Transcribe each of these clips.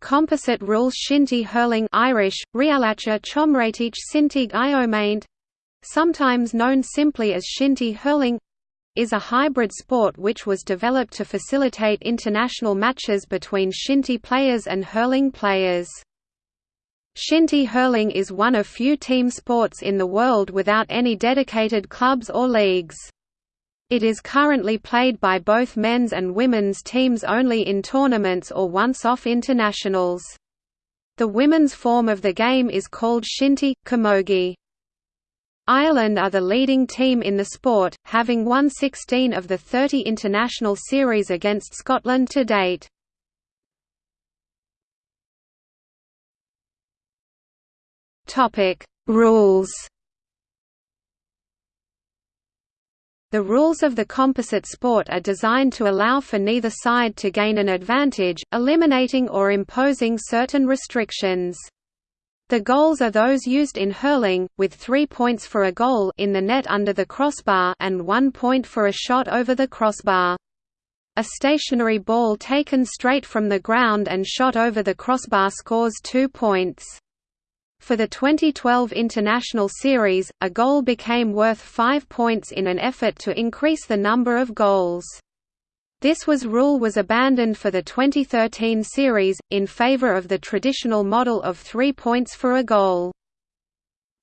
Composite rules shinty hurling Irish, Rialacha sometimes known simply as shinty hurling, is a hybrid sport which was developed to facilitate international matches between shinty players and hurling players. Shinty hurling is one of few team sports in the world without any dedicated clubs or leagues. It is currently played by both men's and women's teams only in tournaments or once-off internationals. The women's form of the game is called shinty, camogie. Ireland are the leading team in the sport, having won 16 of the 30 international series against Scotland to date. Rules The rules of the composite sport are designed to allow for neither side to gain an advantage, eliminating or imposing certain restrictions. The goals are those used in hurling, with three points for a goal in the net under the crossbar and one point for a shot over the crossbar. A stationary ball taken straight from the ground and shot over the crossbar scores two points. For the 2012 International Series, a goal became worth five points in an effort to increase the number of goals. This was rule was abandoned for the 2013 series, in favor of the traditional model of three points for a goal.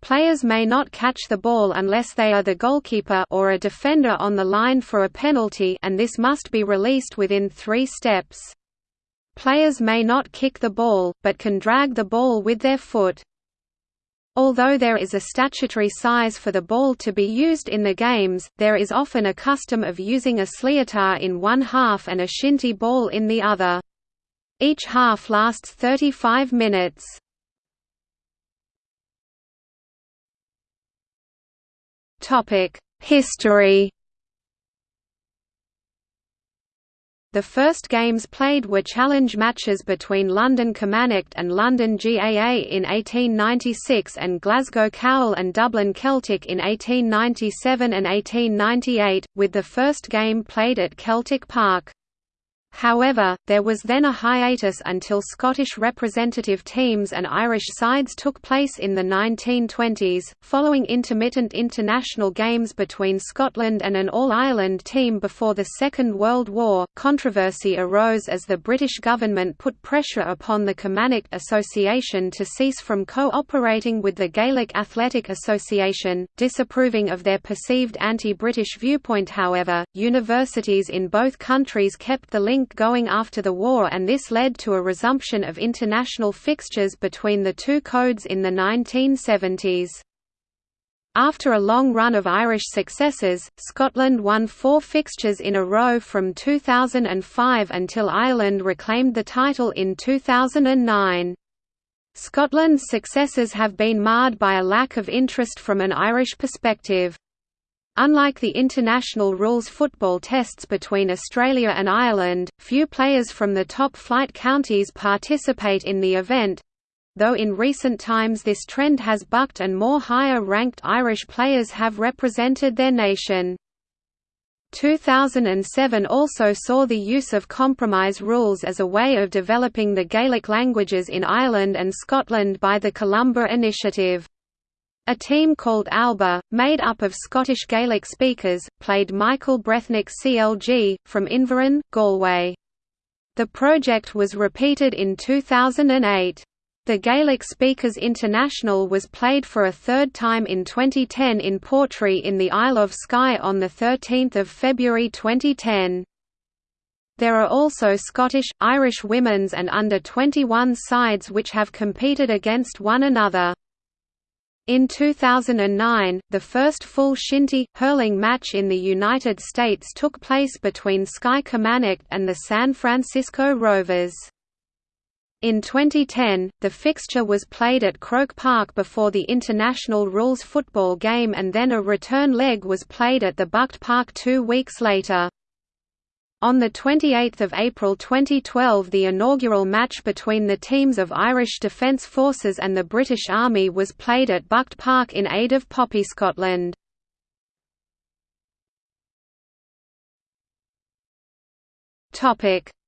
Players may not catch the ball unless they are the goalkeeper or a defender on the line for a penalty and this must be released within three steps. Players may not kick the ball, but can drag the ball with their foot. Although there is a statutory size for the ball to be used in the games, there is often a custom of using a sliotar in one half and a shinty ball in the other. Each half lasts 35 minutes. History The first games played were challenge matches between London Camanachd and London GAA in 1896 and Glasgow Cowal and Dublin Celtic in 1897 and 1898, with the first game played at Celtic Park. However, there was then a hiatus until Scottish representative teams and Irish sides took place in the 1920s. Following intermittent international games between Scotland and an All Ireland team before the Second World War, controversy arose as the British government put pressure upon the Camanachd Association to cease from cooperating with the Gaelic Athletic Association, disapproving of their perceived anti British viewpoint. However, universities in both countries kept the link going after the war and this led to a resumption of international fixtures between the two codes in the 1970s. After a long run of Irish successes, Scotland won four fixtures in a row from 2005 until Ireland reclaimed the title in 2009. Scotland's successes have been marred by a lack of interest from an Irish perspective. Unlike the international rules football tests between Australia and Ireland, few players from the top-flight counties participate in the event, though in recent times this trend has bucked and more higher-ranked Irish players have represented their nation. 2007 also saw the use of compromise rules as a way of developing the Gaelic languages in Ireland and Scotland by the Columba Initiative. A team called Alba, made up of Scottish Gaelic speakers, played Michael Breathnach CLG, from Inverin, Galway. The project was repeated in 2008. The Gaelic Speakers International was played for a third time in 2010 in Portree in the Isle of Skye on 13 February 2010. There are also Scottish, Irish women's and under-21 sides which have competed against one another. In 2009, the first full shinty, hurling match in the United States took place between Skye Camanachd and the San Francisco Rovers. In 2010, the fixture was played at Croke Park before the international rules football game and then a return leg was played at the Bught Park two weeks later. On 28 April 2012 the inaugural match between the teams of Irish Defence Forces and the British Army was played at Bught Park in aid of Poppy Scotland.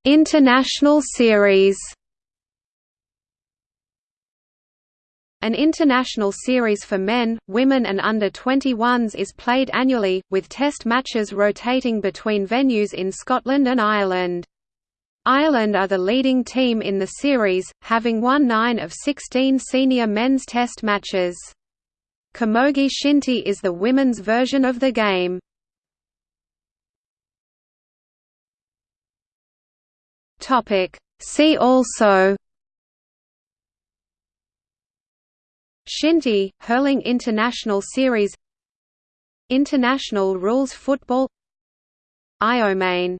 International series An international series for men, women and under 21s is played annually, with test matches rotating between venues in Scotland and Ireland. Ireland are the leading team in the series, having won 9 of 16 senior men's test matches. Camogie Shinty is the women's version of the game. See also Shinty, Hurling International Series International Rules Football Iomane